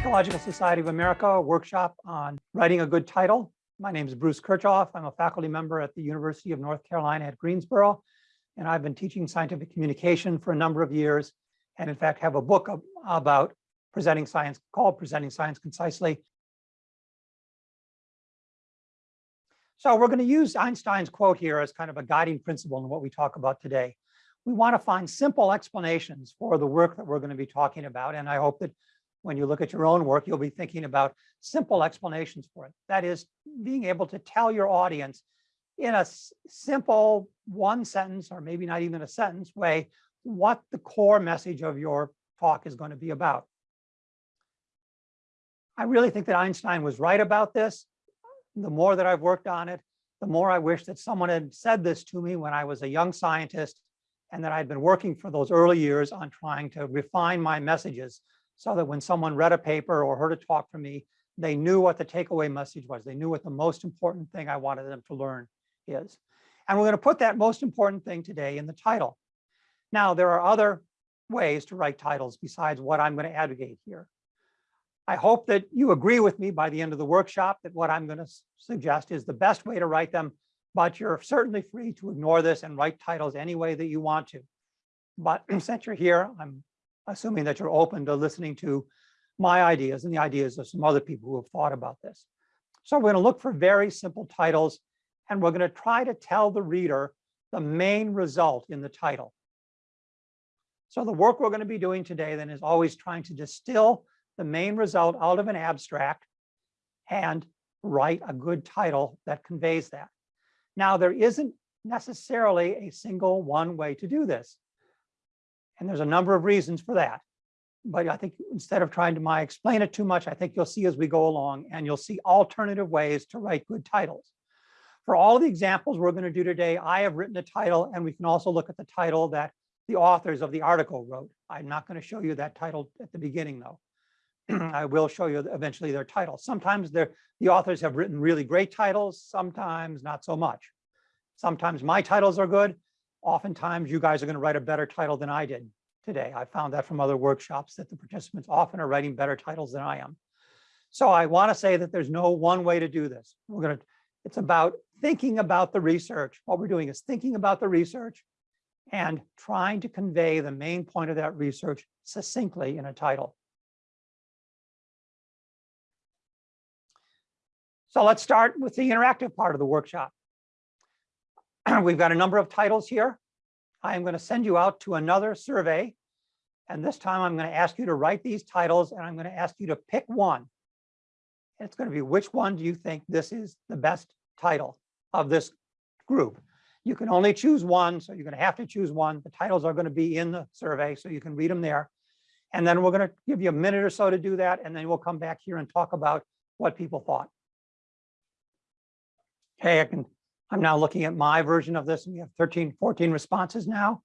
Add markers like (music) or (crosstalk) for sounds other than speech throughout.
Ecological Society of America workshop on writing a good title. My name is Bruce Kirchhoff. I'm a faculty member at the University of North Carolina at Greensboro, and I've been teaching scientific communication for a number of years, and in fact have a book about presenting science called Presenting Science Concisely. So we're going to use Einstein's quote here as kind of a guiding principle in what we talk about today. We want to find simple explanations for the work that we're going to be talking about, and I hope that when you look at your own work, you'll be thinking about simple explanations for it. That is being able to tell your audience in a simple one sentence, or maybe not even a sentence way, what the core message of your talk is going to be about. I really think that Einstein was right about this. The more that I've worked on it, the more I wish that someone had said this to me when I was a young scientist and that I'd been working for those early years on trying to refine my messages so that when someone read a paper or heard a talk from me, they knew what the takeaway message was. They knew what the most important thing I wanted them to learn is. And we're going to put that most important thing today in the title. Now, there are other ways to write titles besides what I'm going to advocate here. I hope that you agree with me by the end of the workshop that what I'm going to suggest is the best way to write them, but you're certainly free to ignore this and write titles any way that you want to. But (clears throat) since you're here, I'm assuming that you're open to listening to my ideas and the ideas of some other people who have thought about this. So we're going to look for very simple titles, and we're going to try to tell the reader the main result in the title. So the work we're going to be doing today then is always trying to distill the main result out of an abstract and write a good title that conveys that. Now, there isn't necessarily a single one way to do this. And there's a number of reasons for that. But I think instead of trying to my explain it too much, I think you'll see as we go along and you'll see alternative ways to write good titles. For all the examples we're going to do today, I have written a title and we can also look at the title that the authors of the article wrote. I'm not going to show you that title at the beginning though. (clears throat) I will show you eventually their title. Sometimes the authors have written really great titles, sometimes not so much. Sometimes my titles are good. Oftentimes you guys are going to write a better title than I did today. I found that from other workshops that the participants often are writing better titles than I am. So I want to say that there's no one way to do this. We're going to, it's about thinking about the research. What we're doing is thinking about the research and trying to convey the main point of that research succinctly in a title. So let's start with the interactive part of the workshop. (clears throat) We've got a number of titles here. I am going to send you out to another survey. And this time I'm going to ask you to write these titles and I'm going to ask you to pick one. It's going to be which one do you think this is the best title of this group? You can only choose one, so you're going to have to choose one. The titles are going to be in the survey, so you can read them there. And then we're going to give you a minute or so to do that, and then we'll come back here and talk about what people thought. Okay, I can, I'm now looking at my version of this, and we have 13, 14 responses now.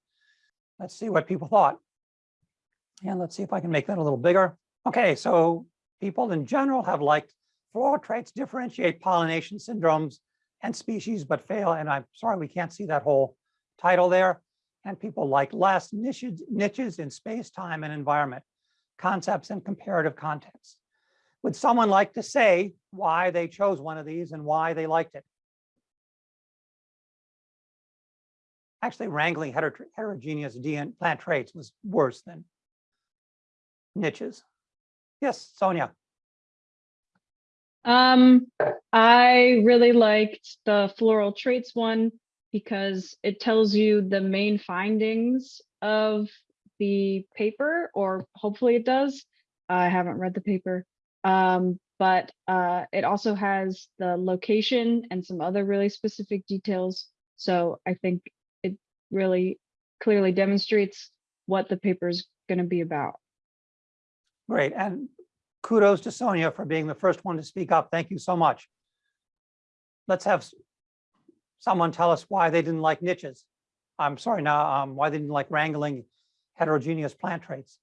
Let's see what people thought. And let's see if I can make that a little bigger. Okay, so people in general have liked floral traits differentiate pollination syndromes and species, but fail. And I'm sorry, we can't see that whole title there. And people like less niches, niches in space, time, and environment, concepts and comparative context. Would someone like to say why they chose one of these and why they liked it? Actually, wrangling heter heterogeneous DNA plant traits was worse than niches. Yes, Sonia. Um, I really liked the floral traits one because it tells you the main findings of the paper, or hopefully it does. I haven't read the paper. Um, but uh, it also has the location and some other really specific details. So I think really clearly demonstrates what the paper is going to be about. Great. And kudos to Sonia for being the first one to speak up. Thank you so much. Let's have someone tell us why they didn't like niches. I'm sorry now, um, why they didn't like wrangling heterogeneous plant traits.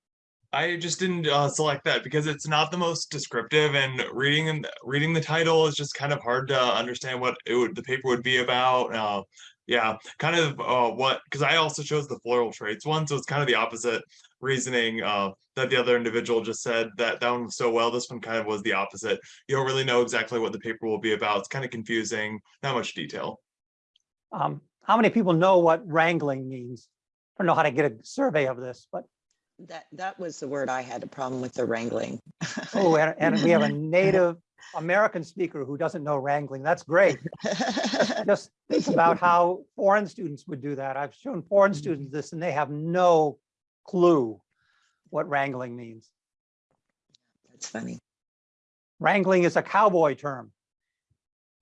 I just didn't uh, select that because it's not the most descriptive, and reading and reading the title is just kind of hard to understand what it would the paper would be about. Uh, Yeah, kind of uh what because I also chose the floral traits one, so it's kind of the opposite reasoning uh that the other individual just said that that one was so well. This one kind of was the opposite. You don't really know exactly what the paper will be about. It's kind of confusing, not much detail. Um, how many people know what wrangling means? i don't know how to get a survey of this, but, That, that was the word I had a problem with the wrangling. oh, and, and we have a (laughs) native American speaker who doesn't know wrangling. That's great. (laughs) Just think about how foreign students would do that. I've shown foreign mm-hmm. students this and they have no clue what wrangling means. That's funny. Wrangling is a cowboy term.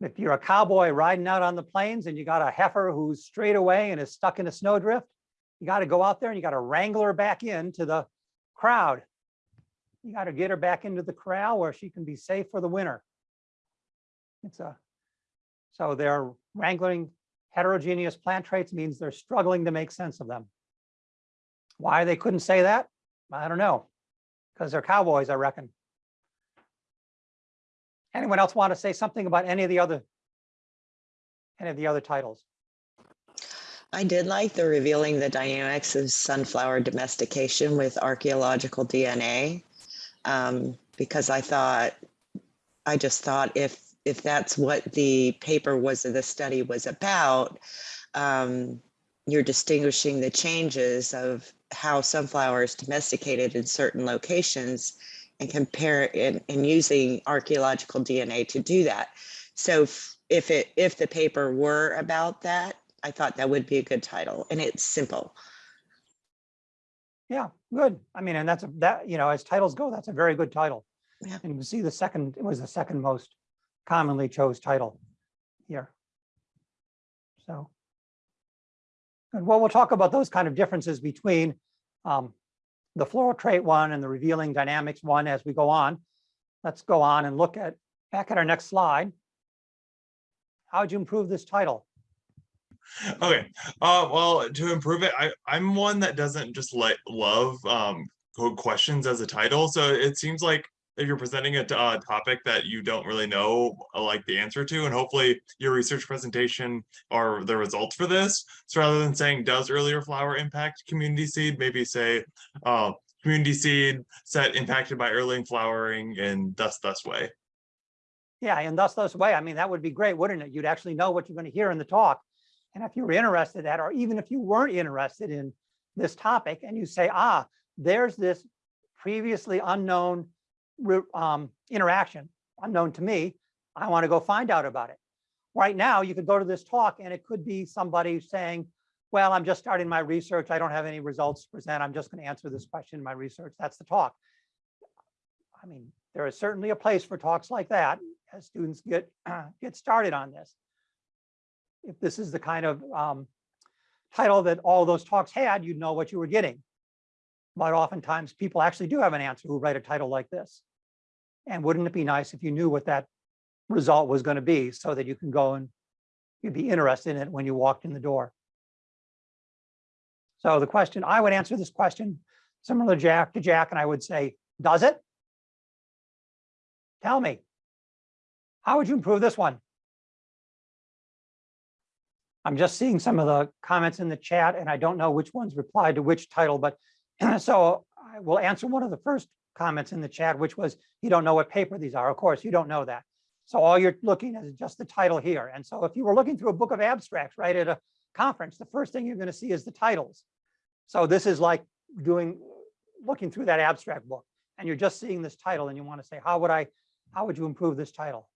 If you're a cowboy riding out on the plains and you got a heifer who's straight away and is stuck in a snowdrift, you got to go out there and you got to wrangle her back into the crowd. You got to get her back into the corral where she can be safe for the winter. It's a, so they're wrangling heterogeneous plant traits means they're struggling to make sense of them. Why they couldn't say that? I don't know. Because they're cowboys, I reckon. Anyone else want to say something about any of the other, any of the other titles? I did like the revealing the dynamics of sunflower domestication with archaeological DNA. Um, because I thought, I just thought if, if that's what the paper was, the study was about, um, you're distinguishing the changes of how sunflowers domesticated in certain locations and compare it and using archaeological DNA to do that. So if it, if the paper were about that, I thought that would be a good title and it's simple. Yeah, good. I mean, and that's, a that, you know, as titles go, that's a very good title. Yeah. And you can see the second, it was the second most commonly chose title here. So. And well, we'll talk about those kind of differences between um, the floral trait one and the revealing dynamics one as we go on. Let's go on and look at, back at our next slide. How would you improve this title? Okay, uh, well, to improve it, I, I'm one that doesn't just like love, um, questions as a title, so it seems like if you're presenting a uh topic that you don't really know, uh, like the answer to, and hopefully your research presentation are the results for this. So rather than saying, does earlier flower impact community seed, maybe say, uh, community seed set impacted by early flowering and thus, thus way. Yeah, and thus, thus way, I mean, that would be great, wouldn't it? You'd actually know what you're going to hear in the talk. And if you were interested in that, or even if you weren't interested in this topic and you say, ah, there's this previously unknown um, interaction, unknown to me, I want to go find out about it. Right now, you could go to this talk and it could be somebody saying, well, I'm just starting my research. I don't have any results to present. I'm just going to answer this question in my research. That's the talk. I mean, there is certainly a place for talks like that as students get, (clears throat) get started on this. If this is the kind of um, title that all those talks had, you'd know what you were getting. But oftentimes people actually do have an answer who write a title like this. And wouldn't it be nice if you knew what that result was going to be so that you can go and you'd be interested in it when you walked in the door. So the question, I would answer this question similar to Jack, to Jack, and I would say, does it? Tell me. How would you improve this one? I'm just seeing some of the comments in the chat and I don't know which ones replied to which title, but (clears throat) so I will answer one of the first comments in the chat, which was, you don't know what paper these are. Of course, you don't know that. So all you're looking at is just the title here. And so if you were looking through a book of abstracts, right, at a conference, the first thing you're going to see is the titles. So this is like doing, looking through that abstract book and you're just seeing this title and you want to say, how would I, how would you improve this title?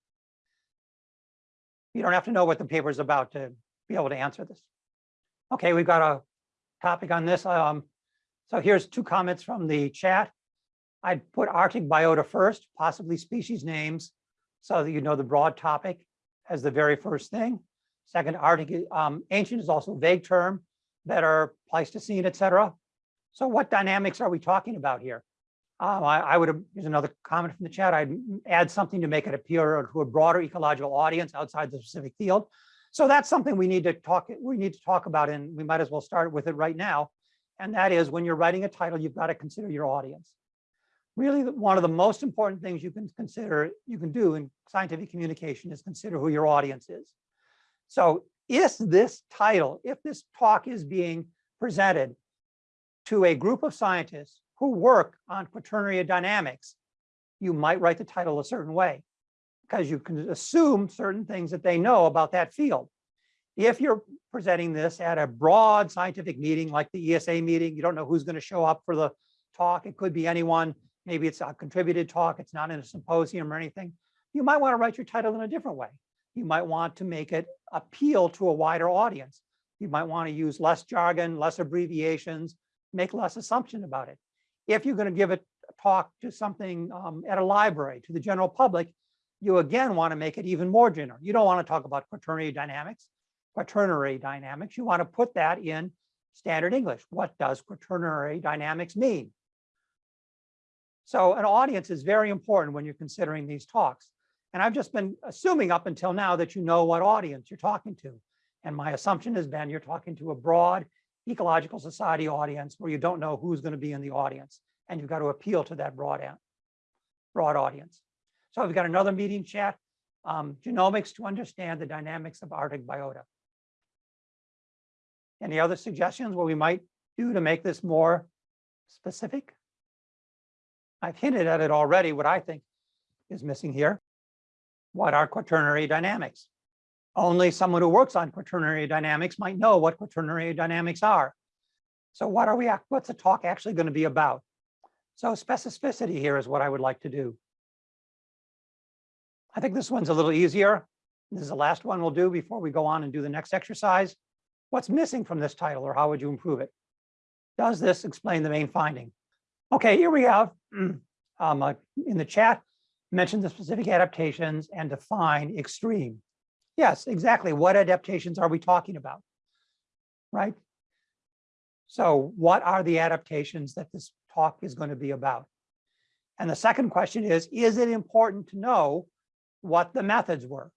You don't have to know what the paper is about to be able to answer this. Okay, we've got a topic on this. Um, so here's two comments from the chat. I'd put Arctic biota first, possibly species names, so that you know the broad topic as the very first thing. Second, Arctic, um, ancient is also a vague term, better Pleistocene, et cetera. So what dynamics are we talking about here? Um, I, I would, here's another comment from the chat. I'd add something to make it appear to a broader ecological audience outside the specific field. So that's something we need to talk, we need to talk about, and we might as well start with it right now. And that is when you're writing a title, you've got to consider your audience. Really, one of the most important things you can consider, you can do in scientific communication is consider who your audience is. So if this title, if this talk is being presented to a group of scientists who work on quaternary dynamics, you might write the title a certain way because you can assume certain things that they know about that field. If you're presenting this at a broad scientific meeting like the ESA meeting, you don't know who's going to show up for the talk. It could be anyone. Maybe it's a contributed talk. It's not in a symposium or anything. You might want to write your title in a different way. You might want to make it appeal to a wider audience. You might want to use less jargon, less abbreviations, make less assumption about it. If you're going to give a talk to something um, at a library, to the general public, you again want to make it even more general. You don't want to talk about quaternary dynamics, quaternary dynamics. You want to put that in standard English. What does quaternary dynamics mean? So an audience is very important when you're considering these talks. And I've just been assuming up until now that you know what audience you're talking to. And my assumption has been you're talking to a broad ecological society audience where you don't know who's going to be in the audience. And you've got to appeal to that broad, broad audience. So we've got another meeting chat, um, genomics to understand the dynamics of Arctic biota. Any other suggestions what we might do to make this more specific? I've hinted at it already, what I think is missing here. What are quaternary dynamics? Only someone who works on quaternary dynamics might know what quaternary dynamics are. So what are we, what's the talk actually going to be about? So specificity here is what I would like to do. I think this one's a little easier. This is the last one we'll do before we go on and do the next exercise. What's missing from this title or how would you improve it? Does this explain the main finding? Okay, here we have (clears throat) um, uh, in the chat, mention the specific adaptations and define extreme. Yes, exactly. What adaptations are we talking about? Right? So what are the adaptations that this talk is going to be about? And the second question is, is it important to know what the methods were?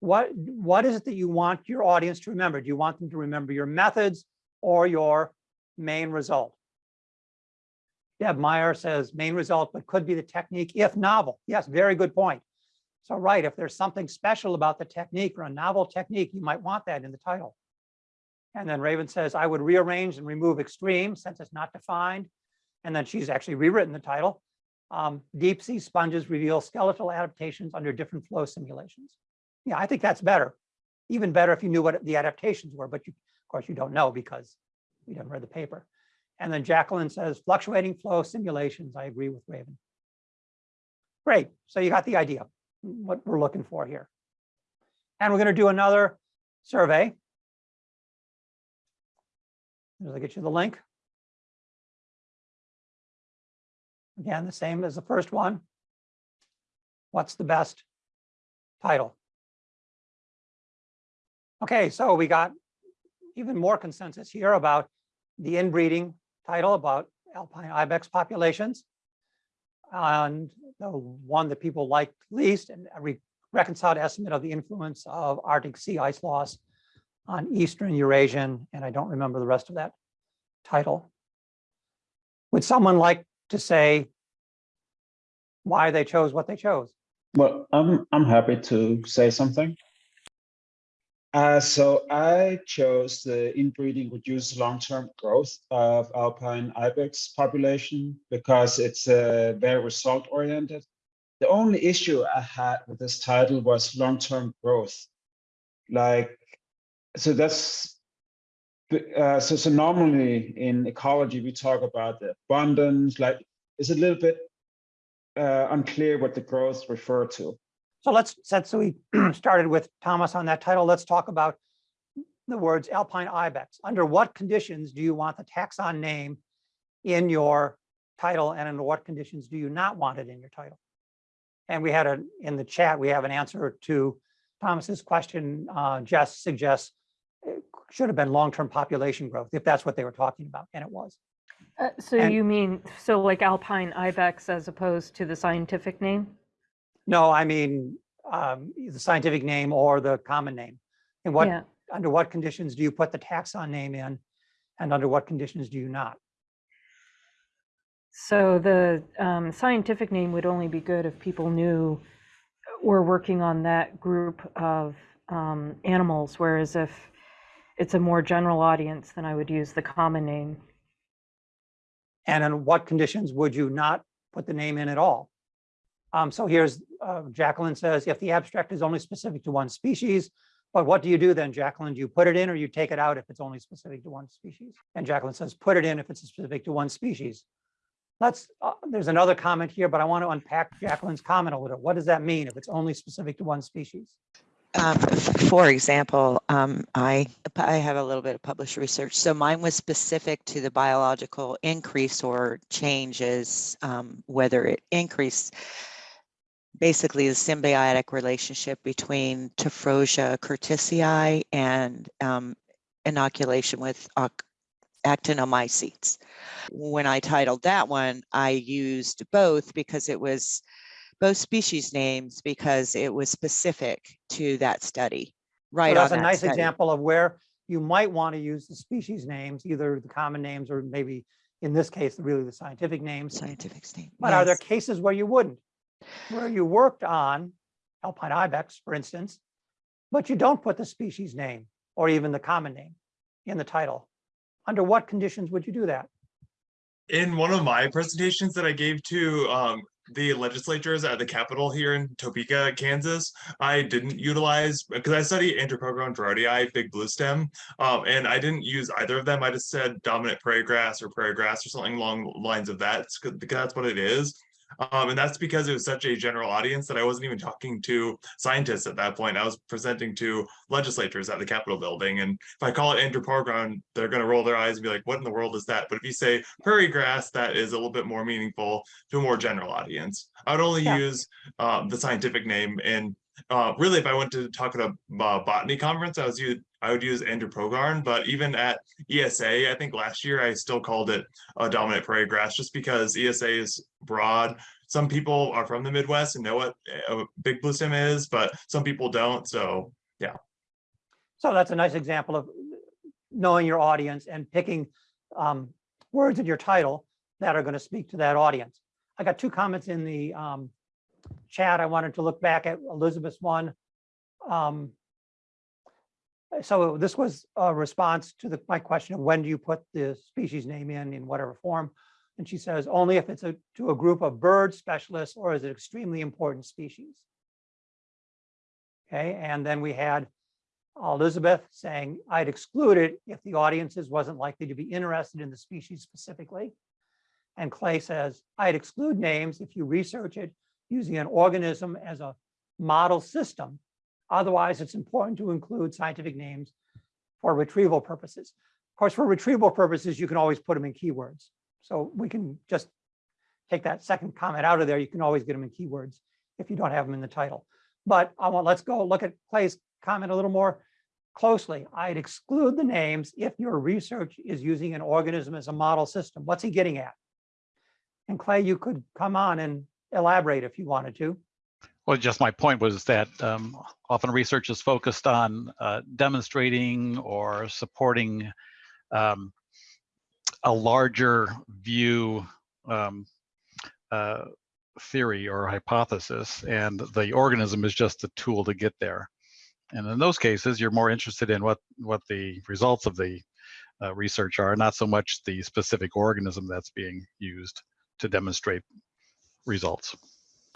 What, what is it that you want your audience to remember? Do you want them to remember your methods or your main result? Deb Meyer says main result, but could be the technique if novel. Yes, very good point. So right, if there's something special about the technique or a novel technique, you might want that in the title. And then Raven says, I would rearrange and remove extreme since it's not defined. And then she's actually rewritten the title. Um, deep sea sponges reveal skeletal adaptations under different flow simulations. Yeah, I think that's better. Even better if you knew what the adaptations were, but you, of course you don't know because you haven't read the paper. And then Jacqueline says fluctuating flow simulations. I agree with Raven. Great. So you got the idea what we're looking for here. And we're going to do another survey. As I get you the link. Again, the same as the first one. What's the best title? Okay, so we got even more consensus here about the inbreeding title about alpine ibex populations. And the one that people liked least and a reconciled estimate of the influence of Arctic sea ice loss on Eastern Eurasian, and I don't remember the rest of that title. Would someone like to say why they chose what they chose? Well, I'm I'm happy to say something. Uh, so I chose the inbreeding reduced long-term growth of alpine ibex population because it's uh, very result-oriented. The only issue I had with this title was long-term growth. Like, so that's, uh, so, so normally in ecology, we talk about the abundance, like it's a little bit uh, unclear what the growth refer to. So let's, since we (clears throat) started with Thomas on that title, let's talk about the words alpine ibex. Under what conditions do you want the taxon name in your title and under what conditions do you not want it in your title? And we had a, in the chat, we have an answer to Thomas's question. Uh, Jess suggests should have been long-term population growth, if that's what they were talking about, and it was. Uh, so And- you mean, so like alpine ibex as opposed to the scientific name? No, I mean, um, the scientific name or the common name. And what, Yeah. under what conditions do you put the taxon name in? And under what conditions do you not? So the um, scientific name would only be good if people knew we're working on that group of um, animals, whereas if it's a more general audience, than I would use the common name. And in what conditions would you not put the name in at all? Um, so here's, uh, Jacqueline says, if the abstract is only specific to one species, but what do you do then, Jacqueline? Do you put it in or you take it out if it's only specific to one species? And Jacqueline says, put it in if it's specific to one species. Let's, uh, there's another comment here, but I want to unpack Jacqueline's comment a little. What does that mean if it's only specific to one species? Um, For example, um, I, I have a little bit of published research. So mine was specific to the biological increase or changes, um, whether it increased basically the symbiotic relationship between Tephrosia curtisii and um, inoculation with ac- actinomycetes. When I titled that one, I used both because it was both species names because it was specific to that study. So Right on That's a that nice study. example of where you might want to use the species names, either the common names or maybe in this case, really the scientific names. Scientific name. But are there cases where you wouldn't? Where you worked on alpine ibex, for instance, but you don't put the species name or even the common name in the title? Under what conditions would you do that? in one of my presentations that I gave to um, the legislatures at the Capitol here in Topeka, Kansas, I didn't utilize because I study Andropogon gerardii, big blue stem, um, and I didn't use either of them. I just said dominant prairie grass or prairie grass or something along the lines of that 'cause- because that's what it is. Um, and that's because it was such a general audience that I wasn't even talking to scientists at that point. I was presenting to legislators at the Capitol building. And if I call it Andropogon, they're going to roll their eyes and be like, what in the world is that? But if you say prairie grass, that is a little bit more meaningful to a more general audience. I would only Yeah. use um, the scientific name. And uh, really, if I went to talk at a uh, botany conference, I was I would use Andropogon. But even at ESA, I think last year I still called it a dominant prairie grass just because ESA is broad. Some people are from the Midwest and know what a big blue stem is, but some people don't. So yeah. So that's a nice example of knowing your audience and picking um, words in your title that are going to speak to that audience. I got two comments in the um, chat. I wanted to look back at Elizabeth's one. Um, So uh, this was a response to the, my question of when do you put the species name in, in whatever form? And she says, only if it's a, to a group of bird specialists or is it extremely important species? Okay, and then we had Elizabeth saying, I'd exclude it if the audiences wasn't likely to be interested in the species specifically. And Clay says, I'd exclude names if you research it using an organism as a model system. Otherwise, it's important to include scientific names for retrieval purposes. Of course, for retrieval purposes, you can always put them in keywords. So we can just take that second comment out of there. You can always get them in keywords if you don't have them in the title. But I want, let's go look at Clay's comment a little more closely. I'd exclude the names if your research is using an organism as a model system. What's he getting at? And Clay, you could come on and elaborate if you wanted to. Well, just my point was that um, often research is focused on uh, demonstrating or supporting um, a larger view um, uh, theory or hypothesis, and the organism is just a tool to get there. And in those cases, you're more interested in what what the results of the uh, research are, not so much the specific organism that's being used to demonstrate results.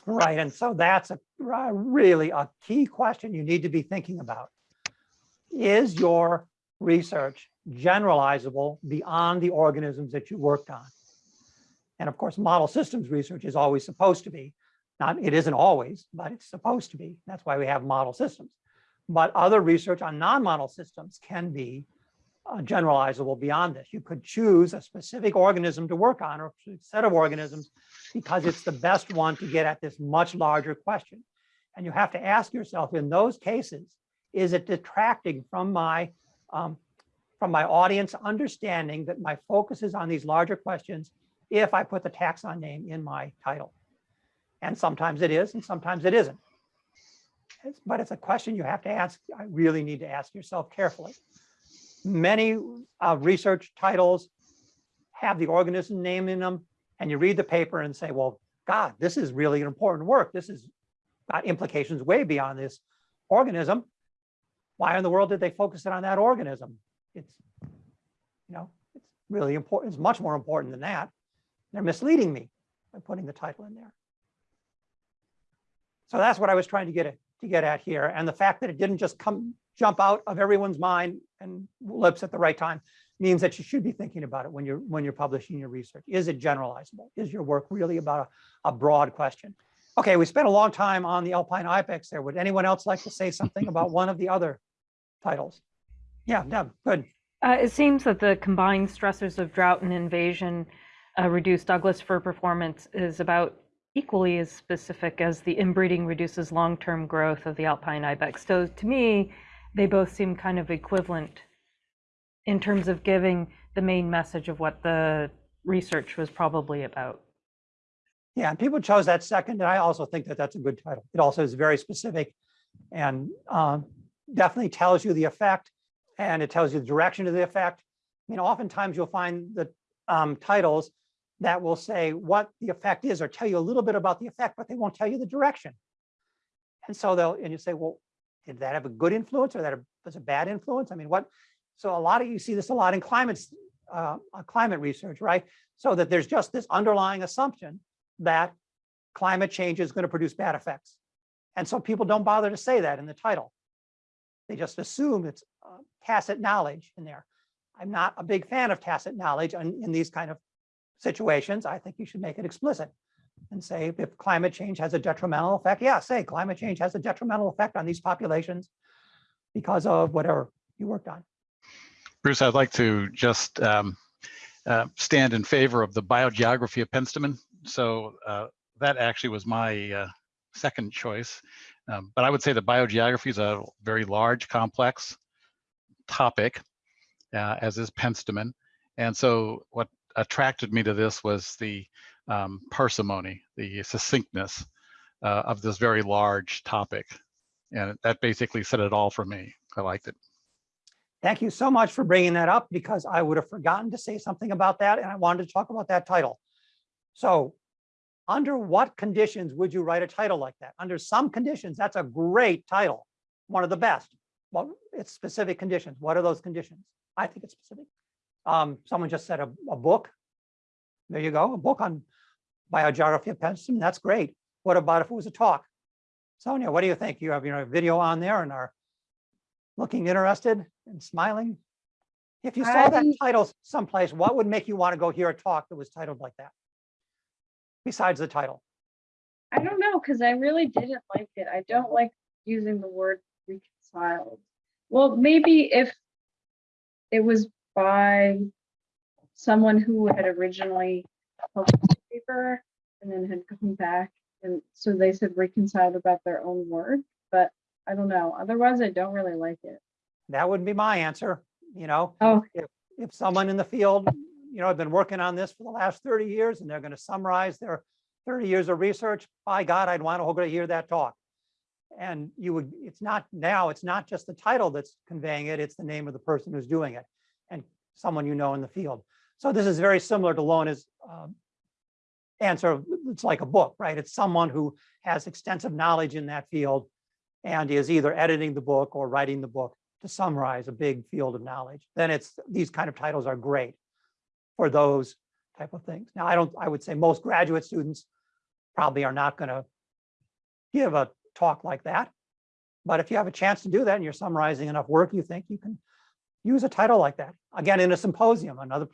Right, and so that's a really a key question you need to be thinking about. Is your research generalizable beyond the organisms that you worked on? And of course, model systems research is always supposed to be. Not, it isn't always, but it's supposed to be. That's why we have model systems. But other research on non-model systems can be uh, generalizable beyond this. You could choose a specific organism to work on or a set of organisms because it's the best one to get at this much larger question. And you have to ask yourself in those cases, is it detracting from my um, from my audience understanding that my focus is on these larger questions if I put the taxon name in my title? And sometimes it is, and sometimes it isn't. But it's a question you have to ask. I really need to ask yourself carefully. Many uh, research titles have the organism name in them, and you read the paper and say, well, God, this is really an important work. This has got implications way beyond this organism. Why in the world did they focus it on that organism? It's, you know, it's really important. It's much more important than that. They're misleading me by putting the title in there. So that's what I was trying to get at, to get at here. And the fact that it didn't just come, jump out of everyone's mind and lips at the right time means that you should be thinking about it when you're, when you're publishing your research. Is it generalizable? Is your work really about a, a broad question? Okay, we spent a long time on the Alpine ibex there. Would anyone else like to say something about one of the other titles? Yeah, Deb, good. Uh, it seems that the combined stressors of drought and invasion uh, reduce Douglas fir performance is about equally as specific as the inbreeding reduces long-term growth of the alpine ibex. So to me, they both seem kind of equivalent in terms of giving the main message of what the research was probably about. Yeah, and people chose that second, and I also think that that's a good title. It also is very specific and um, definitely tells you the effect and it tells you the direction of the effect. I mean, oftentimes you'll find the um, titles that will say what the effect is or tell you a little bit about the effect, but they won't tell you the direction. And so they'll, and you say, well, did that have a good influence or that was a bad influence? I mean, what, so a lot of, you see this a lot in climate, uh, uh, climate research, right? So that there's just this underlying assumption that climate change is going to produce bad effects. And so people don't bother to say that in the title. They just assume it's uh, tacit knowledge in there. I'm not a big fan of tacit knowledge in, in these kind of situations. I think you should make it explicit and say if climate change has a detrimental effect, yeah, say climate change has a detrimental effect on these populations because of whatever you worked on. Bruce, I'd like to just um, uh, stand in favor of the biogeography of penstemon. So uh, that actually was my uh, second choice. Um, but I would say the biogeography is a very large, complex topic, uh, as is penstemon. And so what attracted me to this was the um, parsimony, the succinctness uh, of this very large topic. And that basically said it all for me. I liked it. Thank you so much for bringing that up because I would have forgotten to say something about that and I wanted to talk about that title. So under what conditions would you write a title like that? Under some conditions, that's a great title, one of the best. Well, it's specific conditions. What are those conditions? I think it's specific. Um, someone just said a, a book. There you go, a book on biogeography of penstemon. That's great. What about if it was a talk? Sonia, what do you think? You have you know, a video on there and are looking interested and smiling. If you saw that title someplace, what would make you want to go hear a talk that was titled like that? Besides the title. I don't know, because I really didn't like it. I don't like using the word reconciled. Well, maybe if it was by someone who had originally published the paper and then had come back and so they said reconciled about their own work, but I don't know. Otherwise, I don't really like it. That wouldn't be my answer, you know? Oh, if someone in the field, you know, I've been working on this for the last 30 years and they're going to summarize their 30 years of research, by God, I'd want to go to hear that talk. And you would, it's not now, it's not just the title that's conveying it, it's the name of the person who's doing it and someone you know in the field. So this is very similar to Lona's um, answer. It's like a book, right? It's someone who has extensive knowledge in that field and is either editing the book or writing the book to summarize a big field of knowledge. Then it's, these kind of titles are great for those type of things. Now, I don't, I would say most graduate students probably are not going to give a talk like that. But if you have a chance to do that and you're summarizing enough work, you think you can use a title like that. Again, in a symposium, another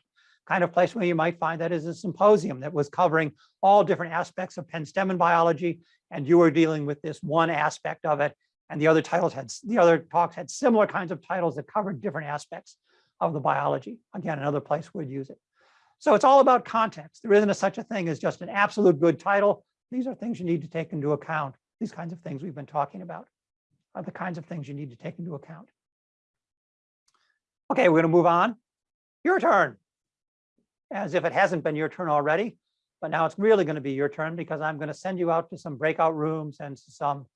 kind of place where you might find that is a symposium that was covering all different aspects of penstemon biology, and you were dealing with this one aspect of it, and the other titles had, the other talks had similar kinds of titles that covered different aspects of the biology. Again, another place would use it. So it's all about context. There isn't a such a thing as just an absolute good title. These are things you need to take into account. These kinds of things we've been talking about are the kinds of things you need to take into account. Okay, we're going to move on. Your turn. As if it hasn't been your turn already, but now it's really going to be your turn because I'm going to send you out to some breakout rooms and some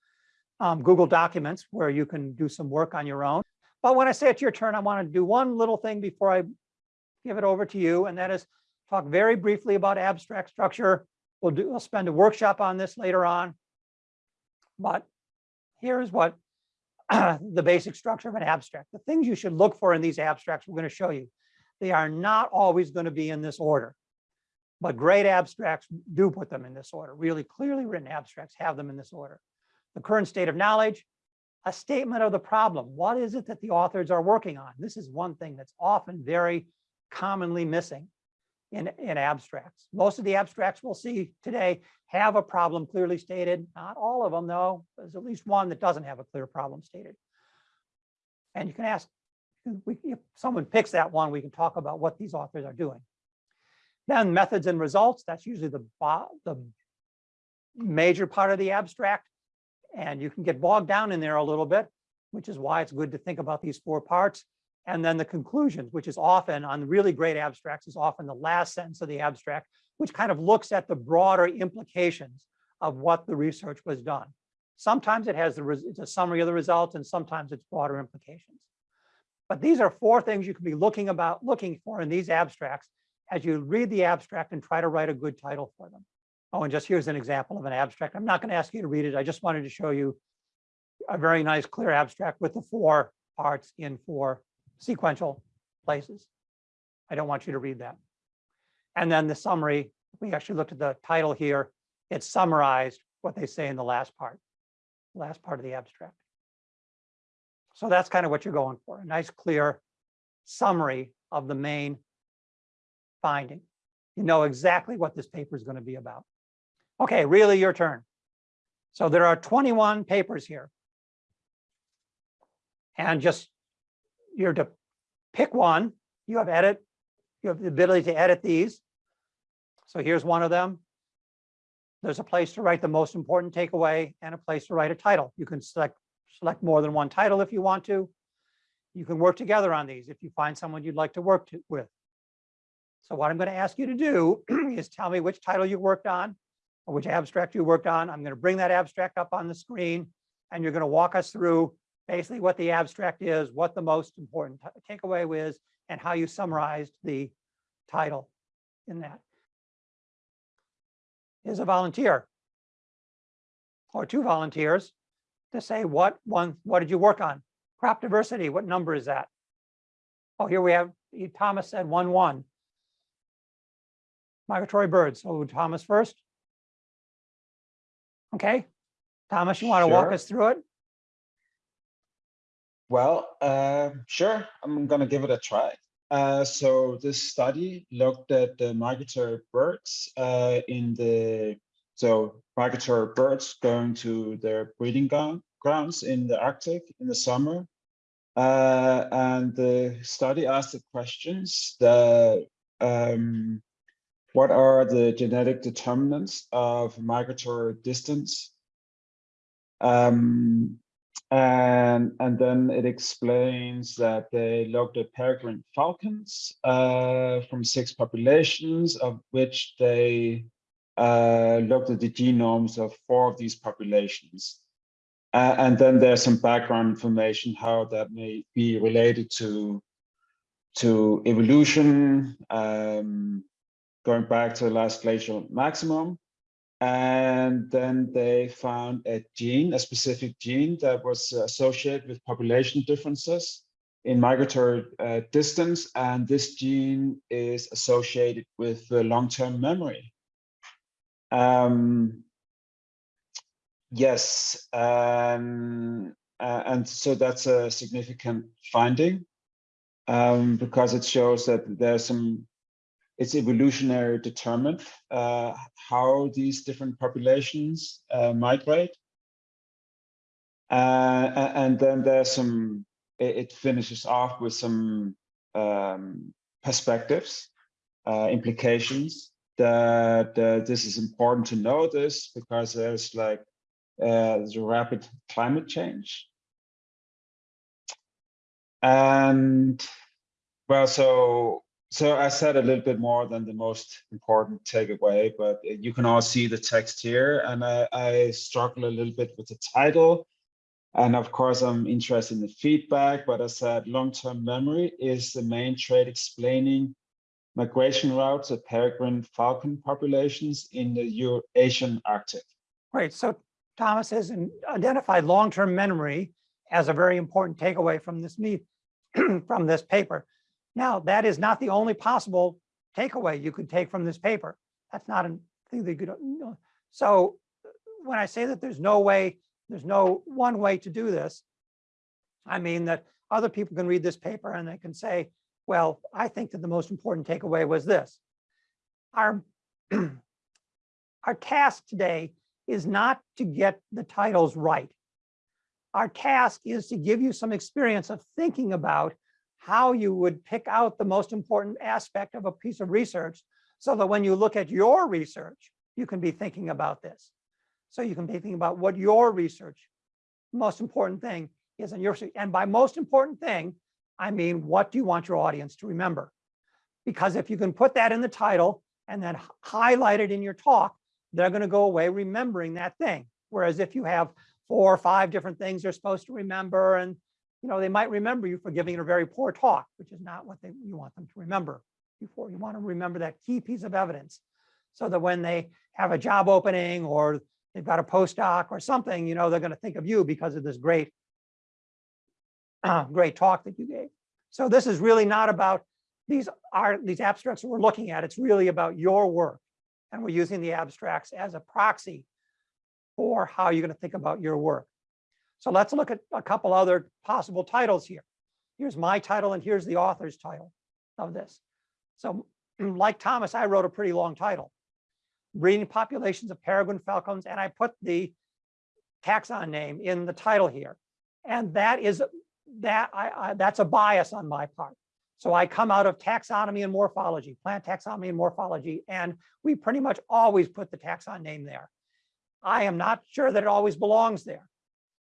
um, Google Documents where you can do some work on your own. But when I say it's your turn, I want to do one little thing before I give it over to you, and that is talk very briefly about abstract structure. We'll do, we'll spend a workshop on this later on. But here's what the basic structure of an abstract. The things you should look for in these abstracts, we're going to show you. They are not always going to be in this order. But great abstracts do put them in this order. Really clearly written abstracts have them in this order. The current state of knowledge, a statement of the problem. What is it that the authors are working on? This is one thing that's often very commonly missing in, in abstracts. Most of the abstracts we'll see today have a problem clearly stated. Not all of them, though. There's at least one that doesn't have a clear problem stated. And you can ask, if someone picks that one, we can talk about what these authors are doing. Then methods and results, that's usually the, the major part of the abstract. And you can get bogged down in there a little bit, which is why it's good to think about these four parts. And then the conclusions, which is often on really great abstracts, is often the last sentence of the abstract, which kind of looks at the broader implications of what the research was done. Sometimes it has the, it's a summary of the results and sometimes it's broader implications. But these are four things you can be looking about, looking for in these abstracts as you read the abstract and try to write a good title for them. Oh, and just here's an example of an abstract. I'm not going to ask you to read it. I just wanted to show you a very nice clear abstract with the four parts in four sequential places. I don't want you to read that. And then the summary, we actually looked at the title here. It summarized what they say in the last part, last part of the abstract. So that's kind of what you're going for, a nice clear summary of the main finding. You know exactly what this paper is going to be about. Okay, really your turn. So there are 21 papers here. And just, you're to pick one, you have edit, you have the ability to edit these. So here's one of them. There's a place to write the most important takeaway and a place to write a title. You can select, select more than one title if you want to. You can work together on these if you find someone you'd like to work to, with. So what I'm going to ask you to do (clears throat) is tell me which title you worked on or which abstract you worked on. I'm going to bring that abstract up on the screen and you're going to walk us through basically what the abstract is, what the most important takeaway is, and how you summarized the title in that. Is a volunteer or two volunteers to say what one, what did you work on? Crop diversity, what number is that? Oh, here we have, Thomas said one, one. Migratory birds, so Thomas first. Okay, Thomas, you want to walk us through it? Well, uh, sure, I'm gonna give it a try. Uh, so this study looked at the migratory birds uh, in the, so migratory birds going to their breeding grounds in the Arctic in the summer. Uh, and the study asked the questions that, um, what are the genetic determinants of migratory distance? Um, and and then it explains that they looked at peregrine falcons uh, from six populations, of which they uh, looked at the genomes of four of these populations. Uh, and then there's some background information how that may be related to to evolution, um, going back to the last glacial maximum, and then they found a gene, a specific gene that was associated with population differences in migratory uh, distance. And this gene is associated with uh, long-term memory. Um, yes, um, uh, and so that's a significant finding um, because it shows that there's some it's evolutionary determined uh, how these different populations uh, migrate. Uh, and then there's some, it, finishes off with some um, perspectives, uh, implications that uh, this is important to know this because there's like uh, there's rapid climate change. And well, so so I said a little bit more than the most important takeaway, but you can all see the text here. And I, I struggle a little bit with the title. And of course, I'm interested in the feedback, but I said long-term memory is the main trait explaining migration routes of peregrine falcon populations in the Eurasian Arctic. Right, so Thomas has identified long-term memory as a very important takeaway from this meet, (clears throat) from this paper. Now, that is not the only possible takeaway you could take from this paper. That's not a thing that you could, know. so when I say that there's no way, there's no one way to do this, I mean that other people can read this paper and they can say, well, I think that the most important takeaway was this. Our, (clears throat) our task today is not to get the titles right. Our task is to give you some experience of thinking about how you would pick out the most important aspect of a piece of research so that when you look at your research, you can be thinking about this. So you can be thinking about what your research, most important thing is in your, and by most important thing, I mean, what do you want your audience to remember? Because if you can put that in the title and then highlight it in your talk, they're going to go away remembering that thing. Whereas if you have four or five different things they're supposed to remember and you know, they might remember you for giving a very poor talk, which is not what they, you want them to remember. Before you want to remember that key piece of evidence so that when they have a job opening or they've got a postdoc or something, you know, they're going to think of you because of this great, uh, (clears throat) great talk that you gave. So this is really not about these are these abstracts that we're looking at. It's really about your work. And we're using the abstracts as a proxy for how you're going to think about your work. So let's look at a couple other possible titles here. Here's my title and here's the author's title of this. So (clears throat) like Thomas, I wrote a pretty long title. Breeding populations of peregrine falcons, and I put the taxon name in the title here. And that is that I, I that's a bias on my part. So I come out of taxonomy and morphology, plant taxonomy and morphology, and we pretty much always put the taxon name there. I am not sure that it always belongs there,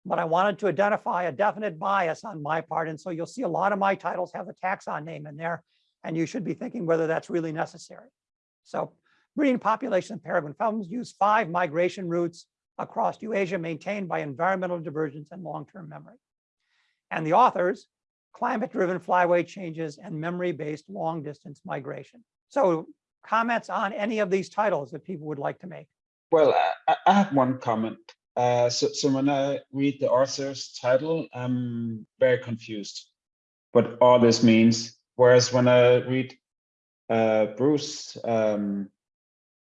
but I wanted to identify a definite bias on my part. And so you'll see a lot of my titles have the taxon name in there, and you should be thinking whether that's really necessary. So breeding population of peregrine falcons use five migration routes across Eurasia maintained by environmental divergence and long-term memory. And the authors, climate-driven flyway changes and memory-based long-distance migration. So comments on any of these titles that people would like to make? Well, I, I have one comment. Uh, so, so when I read the author's title, I'm very confused what all this means. Whereas when I read uh, Bruce's um,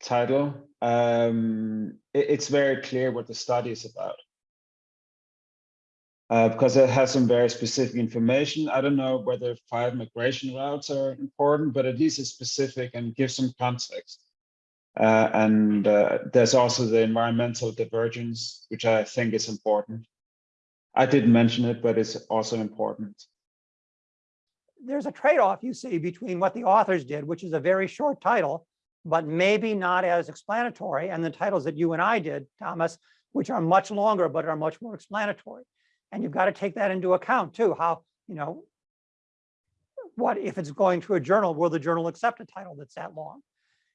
title, um, it, it's very clear what the study is about. Uh, because it has some very specific information. I don't know whether five migration routes are important, but at least it's specific and gives some context. Uh, and uh, there's also the environmental divergence, which I think is important. I didn't mention it, but it's also important. There's a trade-off you see between what the authors did, which is a very short title, but maybe not as explanatory, and the titles that you and I did, Thomas, which are much longer, but are much more explanatory. And you've got to take that into account too, how, you know, what if it's going to a journal, will the journal accept a title that's that long?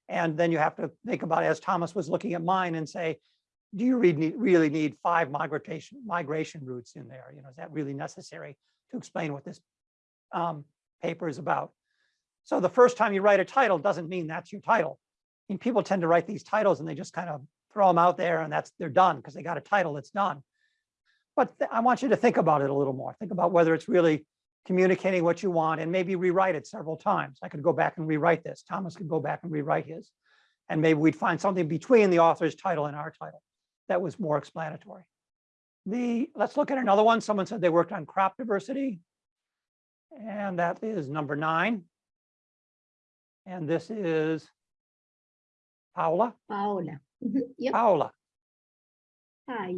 And then you have to think about, as Thomas was looking at mine and say, do you really need, five migration migration routes in there? You know, is that really necessary to explain what this um, paper is about? So the first time you write a title doesn't mean that's your title. I mean, people tend to write these titles and they just kind of throw them out there and that's they're done because they got a title that's done. But I want you to think about it a little more. Think about whether it's really communicating what you want and maybe rewrite it several times. I could go back and rewrite this. Thomas could go back and rewrite his. And maybe we'd find something between the author's title and our title that was more explanatory. The, let's look at another one. Someone said they worked on crop diversity. And that is number nine. And this is Paula. Paola. Mhm, (laughs) Yep. Paula. Hi.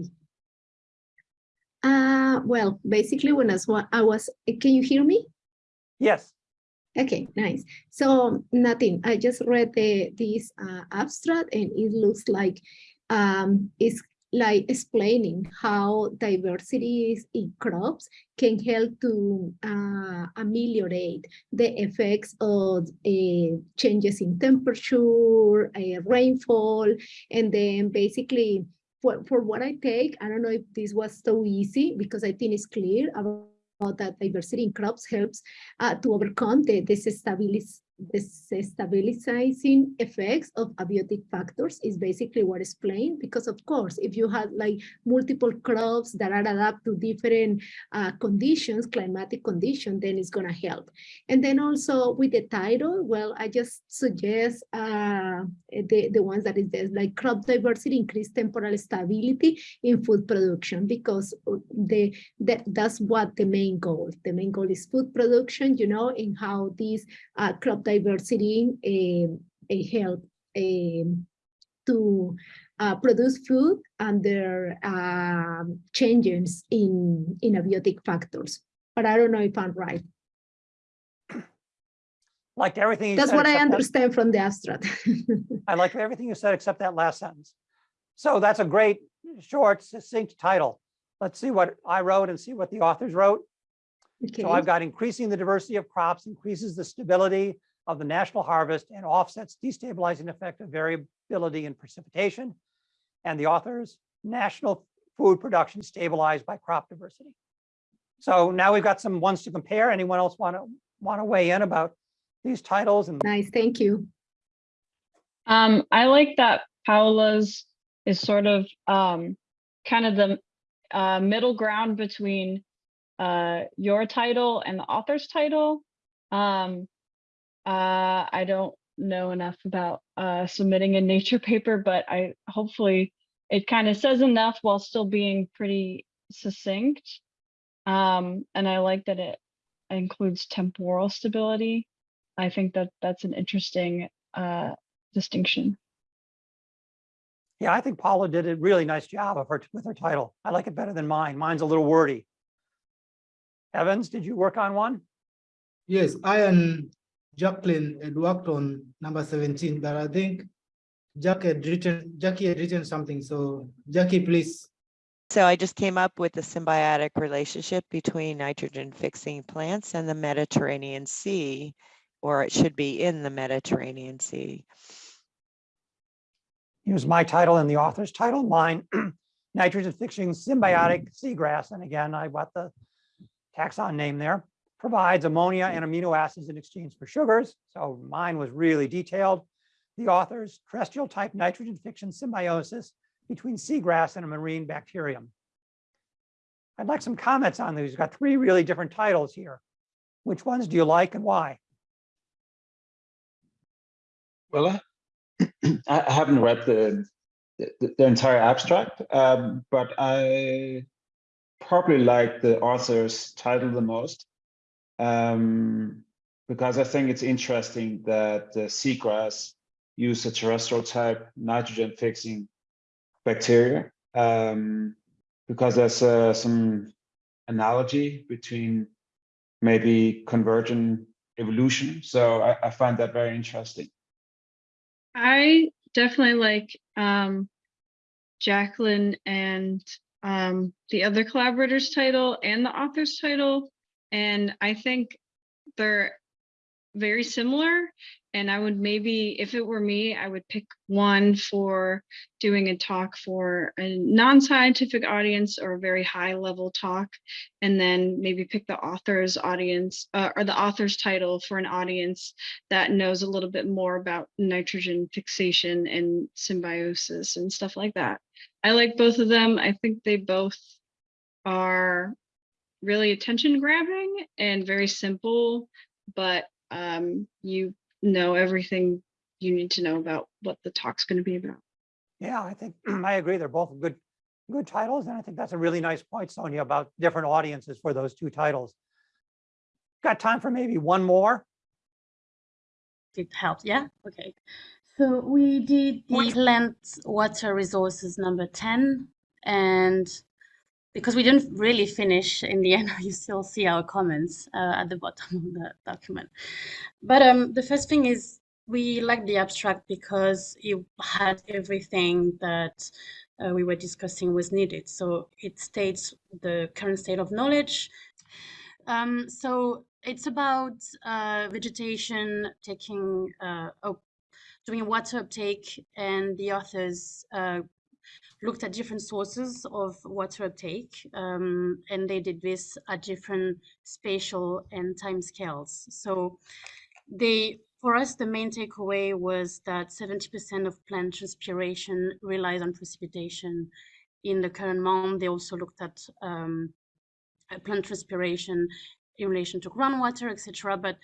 Uh, well, basically when I was, I was, can you hear me? Yes. Okay, nice. So nothing, I just read the, this uh, abstract and it looks like um, it's like explaining how diversity in crops can help to uh, ameliorate the effects of uh, changes in temperature, uh, rainfall, and then basically for, for what I take, I don't know if this was so easy because I think it's clear about, about that diversity in crops helps uh, to overcome the, the stabilizing effects of abiotic factors is basically what explained because of course if you have like multiple crops that are adapted to different uh, conditions climatic conditions then it's going to help. And then also with the title well i just suggest uh, the the ones that is there like crop diversity increase temporal stability in food production because the that that's what the main goal. The main goal is food production you know and how these uh, crop diversity uh, help to uh, produce food under um, changes in, in abiotic factors. But I don't know if I'm right. Like everything. you That's said what I except that- understand from the abstract. (laughs) I like everything you said except that last sentence. So that's a great, short, succinct title. Let's see what I wrote and see what the authors wrote. Okay. So I've got increasing the diversity of crops, increases the stability of the national harvest and offsets destabilizing effect of variability in precipitation. And the authors, national food production stabilized by crop diversity. So now we've got some ones to compare. Anyone else want to want to weigh in about these titles and Nice, thank you. Um, I like that Paola's is sort of um, kind of the uh, middle ground between uh, your title and the author's title. Um, uh, I don't know enough about uh, submitting a nature paper, but I hopefully it kind of says enough while still being pretty succinct. Um, and I like that it includes temporal stability. I think that that's an interesting uh, distinction. yeah, I think Paula did a really nice job of her with her title. I like it better than mine. Mine's a little wordy. Evans, did you work on one? Yes, I and Jacqueline had worked on number 17, but I think Jack had written, Jackie had written something. So Jackie, please. So I just came up with the symbiotic relationship between nitrogen fixing plants and the Mediterranean Sea, or it should be in the Mediterranean Sea. Use my title and the author's title, mine, (clears throat) nitrogen fixing symbiotic seagrass. And again, I got the taxon name there, provides ammonia and amino acids in exchange for sugars. So mine was really detailed. The author's terrestrial type nitrogen fixation symbiosis between seagrass and a marine bacterium. I'd like some comments on these. We've got three really different titles here. Which ones do you like and why? Well, I (clears throat) I haven't read the, the, the entire abstract, um, but I probably like the author's title the most um, because I think it's interesting that the seagrass use a terrestrial type nitrogen fixing bacteria um, because there's uh, some analogy between maybe convergent evolution. So I, I find that very interesting. I definitely like um, Jacqueline and um, the other collaborators title and the author's title. And I think they're very similar. And I would maybe, if it were me, I would pick one for doing a talk for a non-scientific audience or a very high level talk. And then maybe pick the author's audience uh, or the author's title for an audience that knows a little bit more about nitrogen fixation and symbiosis and stuff like that. I like both of them. I think they both are really attention grabbing and very simple, but um, you know everything you need to know about what the talk's going to be about. Yeah, I think (clears throat) I agree. They're both good, good titles. And I think that's a really nice point, Sonia, about different audiences for those two titles. Got time for maybe one more? it helps. Yeah, okay. So we did the plant water resources number 10 and because we didn't really finish in the end, (laughs) you still see our comments uh, at the bottom of the document. But um, the first thing is we liked the abstract because it had everything that uh, we were discussing was needed. So it states the current state of knowledge. Um, so it's about uh, vegetation taking, uh, oh, doing water uptake and the authors uh, looked at different sources of water uptake um, and they did this at different spatial and time scales. So they for us, the main takeaway was that 70% of plant transpiration relies on precipitation in the current month. They also looked at um, plant transpiration in relation to groundwater, etc. But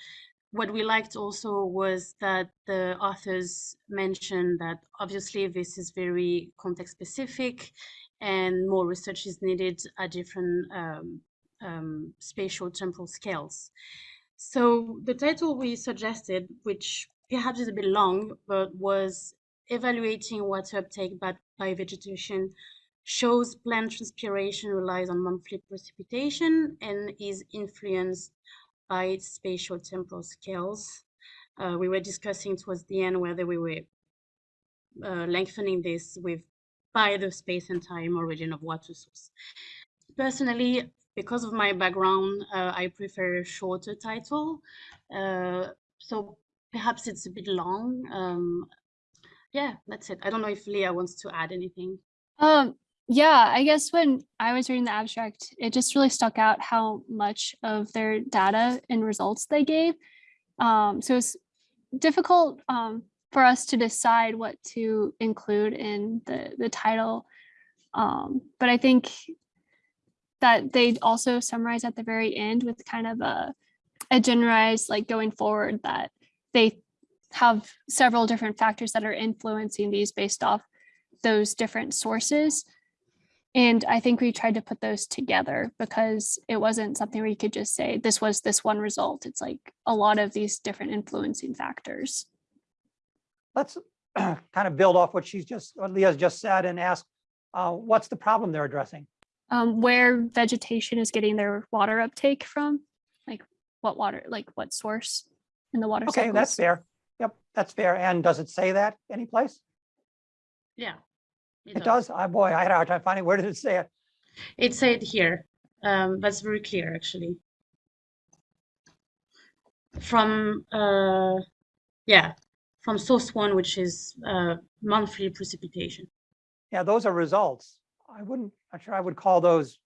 what we liked also was that the authors mentioned that obviously this is very context specific and more research is needed at different um, um, spatial temporal scales. So the title we suggested, which perhaps is a bit long, but was evaluating water uptake by, by vegetation shows plant transpiration relies on monthly precipitation and is influenced spatial temporal scales. Uh, we were discussing towards the end whether we were uh, lengthening this with by the space and time origin of water source. Personally, because of my background, uh, I prefer a shorter title. Uh, so perhaps it's a bit long. Um, yeah, that's it. I don't know if Leah wants to add anything. Um, yeah, I guess when I was reading the abstract, it just really stuck out how much of their data and results they gave. Um, so it's difficult um, for us to decide what to include in the, the title. Um, but I think that they also summarize at the very end with kind of a, a generalized like going forward that they have several different factors that are influencing these based off those different sources. And I think we tried to put those together because it wasn't something where you could just say this was this one result. It's like a lot of these different influencing factors. Let's (clears throat) kind of build off what she's just, what Leah's just said and ask, uh, what's the problem they're addressing? Um, where vegetation is getting their water uptake from, like what water, like what source in the water Okay, that's cycles. fair. Yep, that's fair. And does it say that anyplace? Yeah. It does? Oh, boy, I had a hard time finding, where did it say it? It said here. Um, that's very clear, actually. From, uh, yeah, from source one, which is uh, monthly precipitation. Yeah, those are results. I wouldn't, I'm sure I would call those.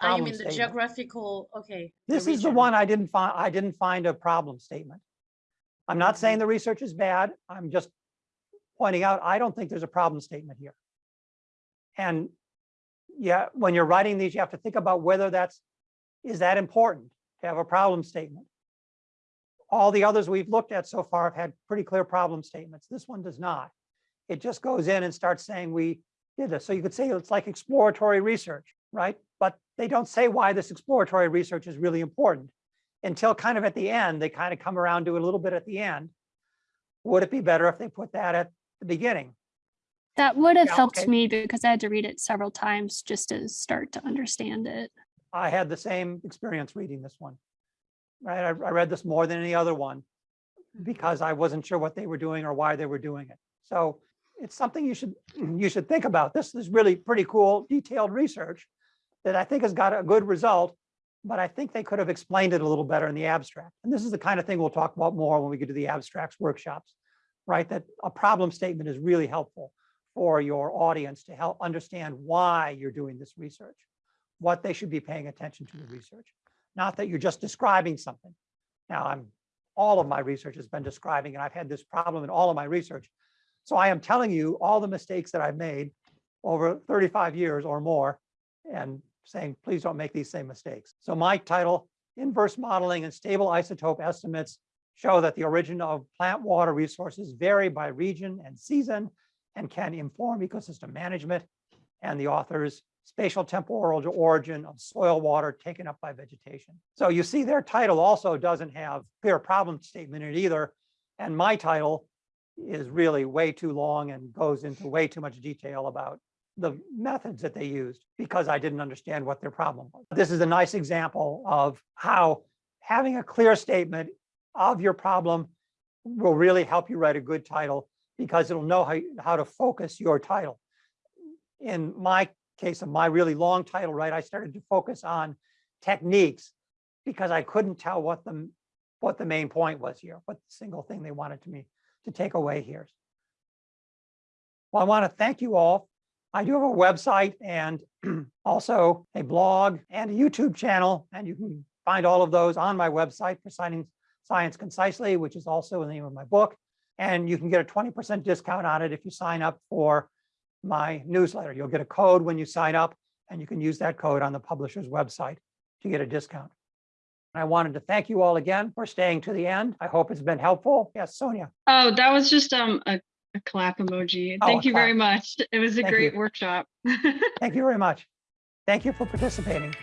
Ah, you problem mean the statement. geographical, okay. This is the one I didn't find, I didn't find a problem statement. I'm not saying the research is bad. I'm just pointing out, I don't think there's a problem statement here. And yeah, when you're writing these, you have to think about whether that's, is that important to have a problem statement? All the others we've looked at so far have had pretty clear problem statements. This one does not. It just goes in and starts saying we did this. So you could say it's like exploratory research, right? But they don't say why this exploratory research is really important until kind of at the end, they kind of come around to a little bit at the end. Would it be better if they put that at the beginning? That would have Yeah, helped okay. me because I had to read it several times just to start to understand it. I had the same experience reading this one. Right, I, I read this more than any other one because I wasn't sure what they were doing or why they were doing it. So it's something you should, you should think about. This is really pretty cool, detailed research that I think has got a good result, but I think they could have explained it a little better in the abstract. And this is the kind of thing we'll talk about more when we get to the abstracts workshops, right? That a problem statement is really helpful for your audience to help understand why you're doing this research, what they should be paying attention to the research, not that you're just describing something. Now, I'm, all of my research has been describing, and I've had this problem in all of my research. So I am telling you all the mistakes that I've made over 35 years or more and saying, please don't make these same mistakes. So my title, Inverse Modeling and Stable Isotope Estimates show that the origin of plant water resources vary by region and season and can inform ecosystem management. And the authors spatial temporal origin of soil water taken up by vegetation. So you see their title also doesn't have clear problem statement in it either. And my title is really way too long and goes into way too much detail about the methods that they used because I didn't understand what their problem was. This is a nice example of how having a clear statement of your problem will really help you write a good title because it'll know how, how to focus your title. In my case of my really long title, right, I started to focus on techniques because I couldn't tell what the, what the main point was here, what single thing they wanted to me to take away here. Well, I want to thank you all. I do have a website and (clears throat) also a blog and a YouTube channel, and you can find all of those on my website, Presenting Science Concisely, which is also the name of my book. And you can get a 20% discount on it if you sign up for my newsletter. You'll get a code when you sign up, and you can use that code on the publisher's website to get a discount. I wanted to thank you all again for staying to the end. I hope it's been helpful. Yes, Sonia. Oh, that was just um a, a clap emoji. Oh, Thank you very much. It was a Thank great you. workshop. (laughs) Thank you very much. Thank you for participating.